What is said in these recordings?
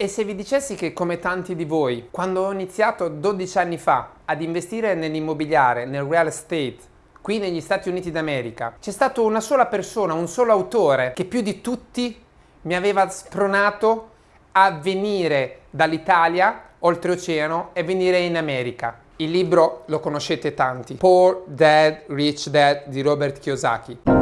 E se vi dicessi che come tanti di voi, quando ho iniziato 12 anni fa ad investire nell'immobiliare, nel real estate, qui negli Stati Uniti d'America, c'è stata una sola persona, un solo autore che più di tutti mi aveva spronato a venire dall'Italia oltreoceano e venire in America. Il libro lo conoscete tanti, Poor Dad, Rich Dad di Robert Kiyosaki.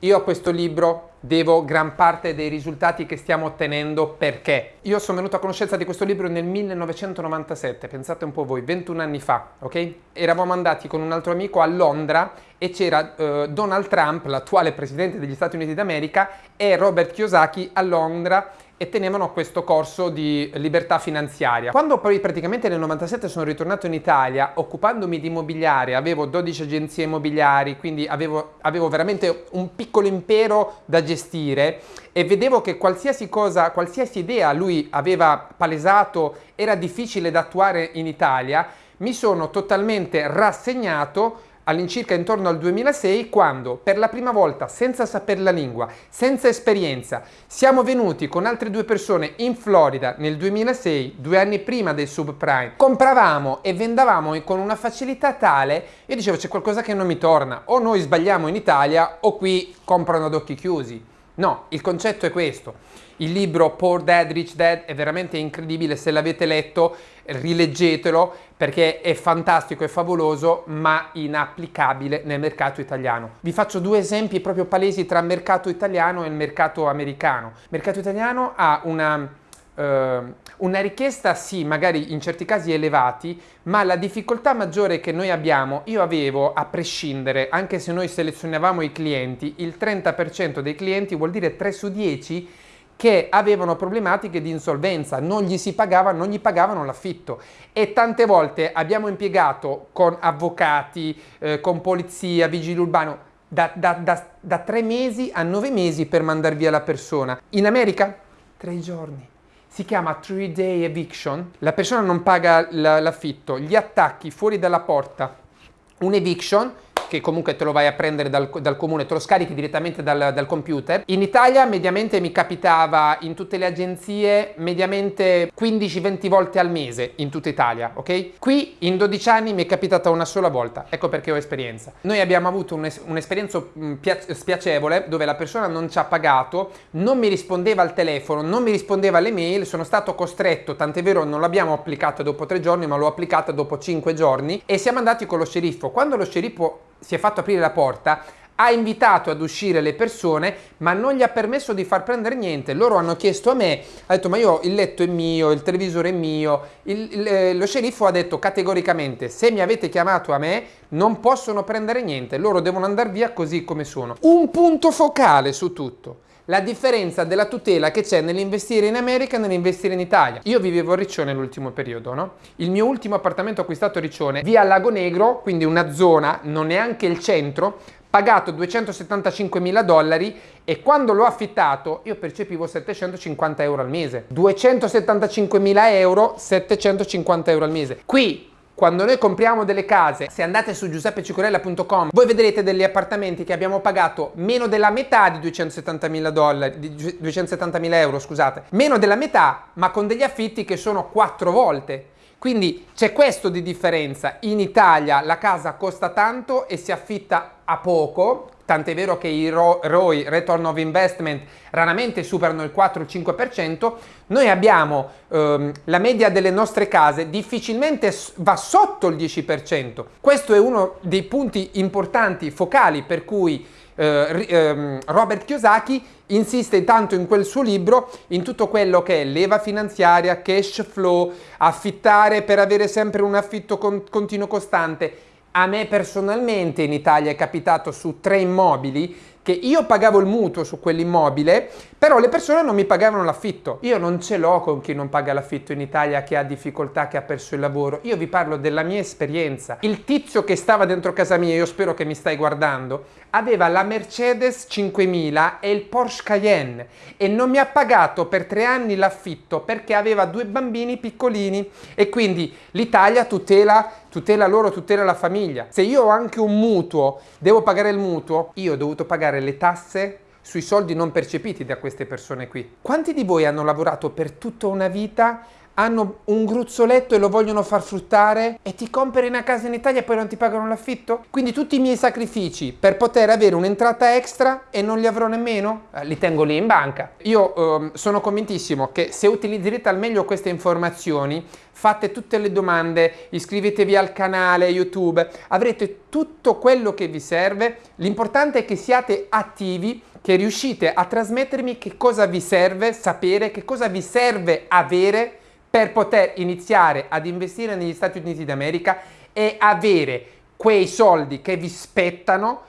Io a questo libro devo gran parte dei risultati che stiamo ottenendo perché io sono venuto a conoscenza di questo libro nel 1997, pensate un po' voi, 21 anni fa, ok? Eravamo andati con un altro amico a Londra e c'era uh, Donald Trump, l'attuale presidente degli Stati Uniti d'America, e Robert Kiyosaki a Londra e tenevano questo corso di libertà finanziaria. Quando poi praticamente nel 97 sono ritornato in Italia, occupandomi di immobiliare, avevo 12 agenzie immobiliari, quindi avevo, avevo veramente un piccolo impero da gestire e vedevo che qualsiasi cosa, qualsiasi idea lui aveva palesato era difficile da attuare in Italia, mi sono totalmente rassegnato all'incirca intorno al 2006 quando per la prima volta senza sapere la lingua, senza esperienza, siamo venuti con altre due persone in Florida nel 2006, due anni prima del subprime, compravamo e vendavamo con una facilità tale, io dicevo c'è qualcosa che non mi torna, o noi sbagliamo in Italia o qui comprano ad occhi chiusi. No, il concetto è questo. Il libro Poor Dad, Rich Dad è veramente incredibile, se l'avete letto rileggetelo perché è fantastico e favoloso ma inapplicabile nel mercato italiano. Vi faccio due esempi proprio palesi tra mercato italiano e il mercato americano. Il mercato italiano ha una Uh, una richiesta sì, magari in certi casi elevati, ma la difficoltà maggiore che noi abbiamo, io avevo a prescindere, anche se noi selezionavamo i clienti, il 30% dei clienti vuol dire 3 su 10 che avevano problematiche di insolvenza, non gli si pagava, non gli pagavano l'affitto e tante volte abbiamo impiegato con avvocati, eh, con polizia, vigili urbano, da, da, da, da tre mesi a nove mesi per mandar via la persona. In America? Tre giorni. Si chiama 3 day eviction, la persona non paga l'affitto, gli attacchi fuori dalla porta, un eviction che comunque te lo vai a prendere dal, dal comune, te lo scarichi direttamente dal, dal, computer. In Italia mediamente mi capitava in tutte le agenzie mediamente 15-20 volte al mese in tutta Italia, ok? Qui in 12 anni mi è capitata una sola volta, ecco perché ho esperienza. Noi abbiamo avuto un'esperienza un spiacevole dove la persona non ci ha pagato, non mi rispondeva al telefono, non mi rispondeva alle mail, sono stato costretto, tant'è vero non l'abbiamo applicata dopo tre giorni ma l'ho applicata dopo cinque giorni e siamo andati con lo sceriffo. Quando lo sceriffo si è fatto aprire la porta, ha invitato ad uscire le persone ma non gli ha permesso di far prendere niente. Loro hanno chiesto a me ha detto ma io il letto è mio il televisore è mio. Il, il, eh, lo sceriffo ha detto categoricamente se mi avete chiamato a me non possono prendere niente loro devono andare via così come sono. Un punto focale su tutto la differenza della tutela che c'è nell'investire in America e nell'investire in Italia. Io vivevo a Riccione nell'ultimo periodo, no? Il mio ultimo appartamento acquistato a Riccione, via Lago Negro, quindi una zona, non neanche il centro, pagato 275 mila dollari e quando l'ho affittato io percepivo 750 euro al mese. 275 mila euro, 750 euro al mese. Qui quando noi compriamo delle case, se andate su giuseppecicorella.com, voi vedrete degli appartamenti che abbiamo pagato meno della metà di 270.000 dollari, di 270.000 euro, scusate, meno della metà, ma con degli affitti che sono quattro volte. Quindi c'è questo di differenza. In Italia la casa costa tanto e si affitta a poco, tant'è vero che i ROI, Return of Investment, raramente superano il 4-5%, noi abbiamo ehm, la media delle nostre case difficilmente va sotto il 10%. Questo è uno dei punti importanti, focali, per cui eh, ehm, Robert Kiyosaki insiste tanto in quel suo libro in tutto quello che è leva finanziaria, cash flow, affittare per avere sempre un affitto con continuo costante a me personalmente in Italia è capitato su tre immobili che io pagavo il mutuo su quell'immobile, però le persone non mi pagavano l'affitto. Io non ce l'ho con chi non paga l'affitto in Italia, che ha difficoltà, che ha perso il lavoro. Io vi parlo della mia esperienza. Il tizio che stava dentro casa mia, io spero che mi stai guardando, aveva la Mercedes 5000 e il Porsche Cayenne e non mi ha pagato per tre anni l'affitto perché aveva due bambini piccolini e quindi l'Italia tutela tutela loro, tutela la famiglia. Se io ho anche un mutuo, devo pagare il mutuo, io ho dovuto pagare le tasse sui soldi non percepiti da queste persone qui. Quanti di voi hanno lavorato per tutta una vita hanno un gruzzoletto e lo vogliono far fruttare e ti compri una casa in Italia e poi non ti pagano l'affitto? Quindi tutti i miei sacrifici per poter avere un'entrata extra e non li avrò nemmeno? Eh, li tengo lì in banca. Io eh, sono convintissimo che se utilizzerete al meglio queste informazioni, fate tutte le domande, iscrivetevi al canale YouTube, avrete tutto quello che vi serve. L'importante è che siate attivi che riuscite a trasmettermi che cosa vi serve sapere, che cosa vi serve avere per poter iniziare ad investire negli Stati Uniti d'America e avere quei soldi che vi spettano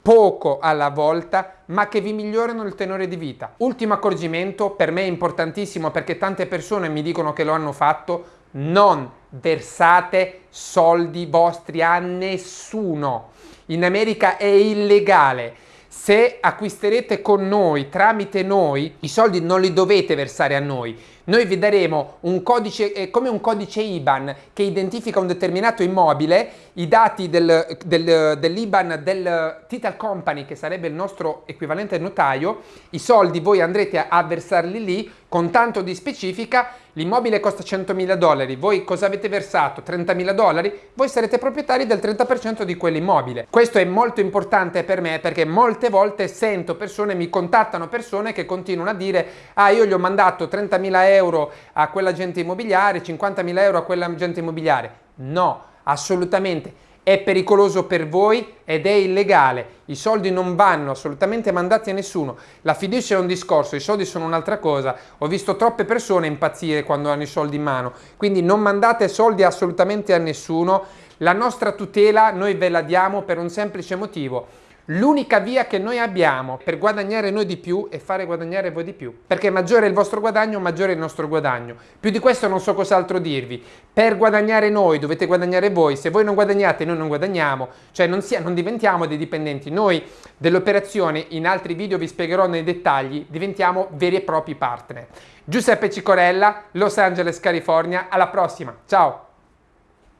poco alla volta, ma che vi migliorano il tenore di vita. Ultimo accorgimento, per me importantissimo perché tante persone mi dicono che lo hanno fatto, non versate soldi vostri a nessuno. In America è illegale se acquisterete con noi, tramite noi, i soldi non li dovete versare a noi. Noi vi daremo un codice, eh, come un codice IBAN che identifica un determinato immobile, i dati del, del, dell'IBAN del Title Company, che sarebbe il nostro equivalente notaio, i soldi voi andrete a, versarli lì con tanto di specifica, l'immobile costa 100.000 dollari, voi cosa avete versato? 30.000 dollari? Voi sarete proprietari del 30% di quell'immobile. Questo è molto importante per me perché molte volte sento persone, mi contattano persone che continuano a dire ah io gli ho mandato 30.000 euro a quell'agente immobiliare, 50.000 euro a quell'agente immobiliare. No, assolutamente è pericoloso per voi ed è illegale. I soldi non vanno assolutamente mandati a nessuno. La fiducia è un discorso, i soldi sono un'altra cosa. Ho visto troppe persone impazzire quando hanno i soldi in mano. Quindi non mandate soldi assolutamente a nessuno. La nostra tutela noi ve la diamo per un semplice motivo L'unica via che noi abbiamo per guadagnare noi di più è fare guadagnare voi di più. Perché maggiore è il vostro guadagno, maggiore è il nostro guadagno. Più di questo non so cos'altro dirvi. Per guadagnare noi dovete guadagnare voi. Se voi non guadagnate noi non guadagniamo. Cioè non, sia, non diventiamo dei dipendenti. Noi dell'operazione, in altri video vi spiegherò nei dettagli, diventiamo veri e propri partner. Giuseppe Cicorella, Los Angeles, California. Alla prossima. Ciao!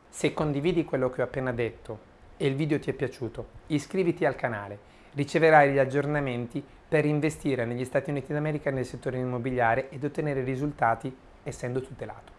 Se condividi quello che ho appena detto e il video ti è piaciuto, iscriviti al canale, riceverai gli aggiornamenti per investire negli Stati Uniti d'America nel settore immobiliare ed ottenere risultati essendo tutelato.